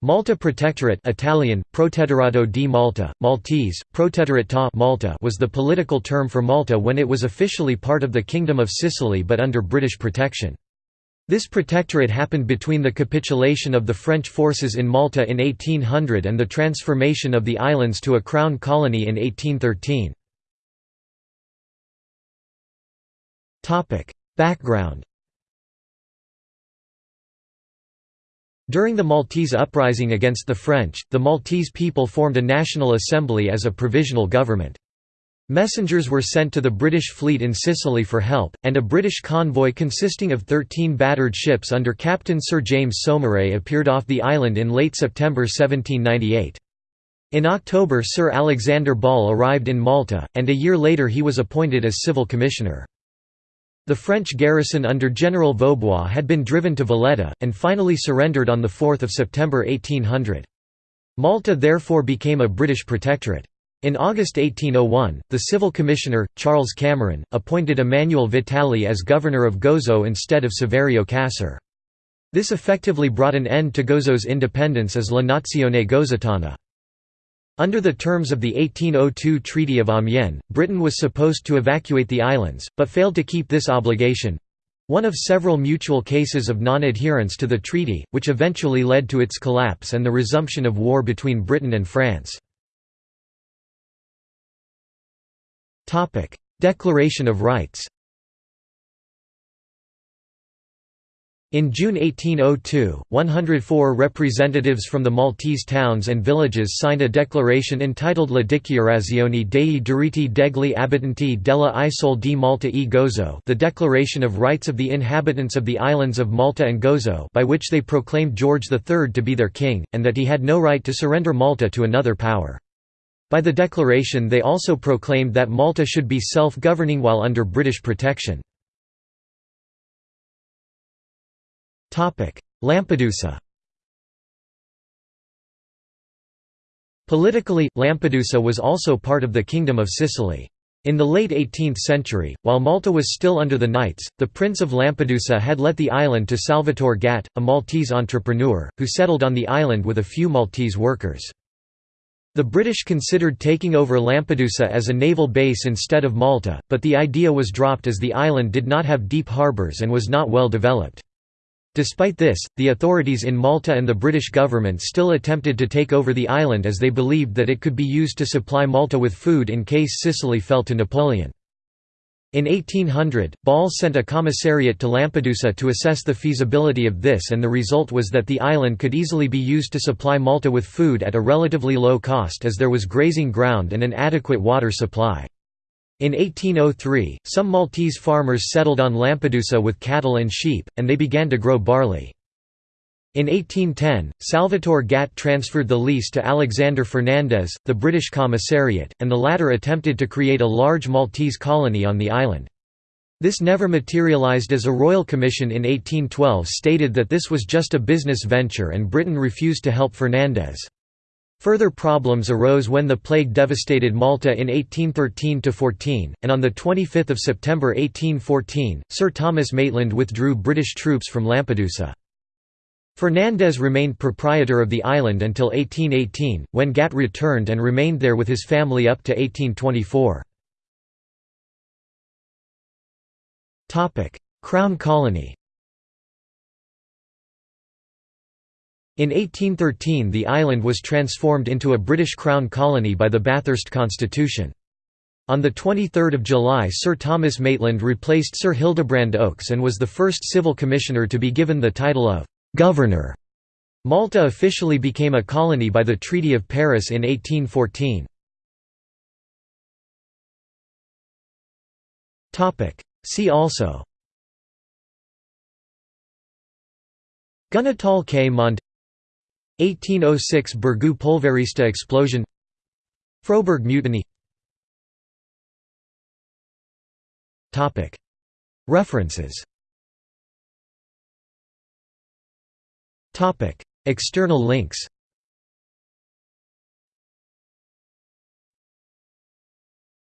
Malta Protectorate Italian, Protettorato di Malta, Maltese, Protettorat ta Malta was the political term for Malta when it was officially part of the Kingdom of Sicily but under British protection. This protectorate happened between the capitulation of the French forces in Malta in 1800 and the transformation of the islands to a crown colony in 1813. Background During the Maltese uprising against the French, the Maltese people formed a national assembly as a provisional government. Messengers were sent to the British fleet in Sicily for help, and a British convoy consisting of 13 battered ships under Captain Sir James Saumarez appeared off the island in late September 1798. In October Sir Alexander Ball arrived in Malta, and a year later he was appointed as civil commissioner. The French garrison under General Vaubois had been driven to Valletta, and finally surrendered on 4 September 1800. Malta therefore became a British protectorate. In August 1801, the civil commissioner, Charles Cameron, appointed Emmanuel Vitali as governor of Gozo instead of Saverio Cassar. This effectively brought an end to Gozo's independence as La Nazione Gozitana. Under the terms of the 1802 Treaty of Amiens, Britain was supposed to evacuate the islands, but failed to keep this obligation—one of several mutual cases of non-adherence to the treaty, which eventually led to its collapse and the resumption of war between Britain and France. Declaration of Rights In June 1802, 104 representatives from the Maltese towns and villages signed a declaration entitled La Dichiarazione dei diritti degli abitanti della Isole di Malta e Gozo the Declaration of Rights of the Inhabitants of the Islands of Malta and Gozo by which they proclaimed George III to be their king, and that he had no right to surrender Malta to another power. By the declaration they also proclaimed that Malta should be self-governing while under British protection. Lampedusa Politically, Lampedusa was also part of the Kingdom of Sicily. In the late 18th century, while Malta was still under the Knights, the Prince of Lampedusa had let the island to Salvatore Gatt, a Maltese entrepreneur, who settled on the island with a few Maltese workers. The British considered taking over Lampedusa as a naval base instead of Malta, but the idea was dropped as the island did not have deep harbours and was not well developed. Despite this, the authorities in Malta and the British government still attempted to take over the island as they believed that it could be used to supply Malta with food in case Sicily fell to Napoleon. In 1800, Ball sent a commissariat to Lampedusa to assess the feasibility of this and the result was that the island could easily be used to supply Malta with food at a relatively low cost as there was grazing ground and an adequate water supply. In 1803, some Maltese farmers settled on Lampedusa with cattle and sheep, and they began to grow barley. In 1810, Salvatore Gatt transferred the lease to Alexander Fernandez, the British commissariat, and the latter attempted to create a large Maltese colony on the island. This never materialized as a royal commission in 1812 stated that this was just a business venture and Britain refused to help Fernandez. Further problems arose when the plague devastated Malta in 1813–14, and on 25 September 1814, Sir Thomas Maitland withdrew British troops from Lampedusa. Fernandez remained proprietor of the island until 1818, when Gatt returned and remained there with his family up to 1824. Crown colony In 1813 the island was transformed into a British Crown colony by the Bathurst Constitution. On 23 July Sir Thomas Maitland replaced Sir Hildebrand Oakes and was the first civil commissioner to be given the title of «governor». Malta officially became a colony by the Treaty of Paris in 1814. See also Gunatal K. Mond 1806 Birgu Polverista explosion. Froberg mutiny. References. External links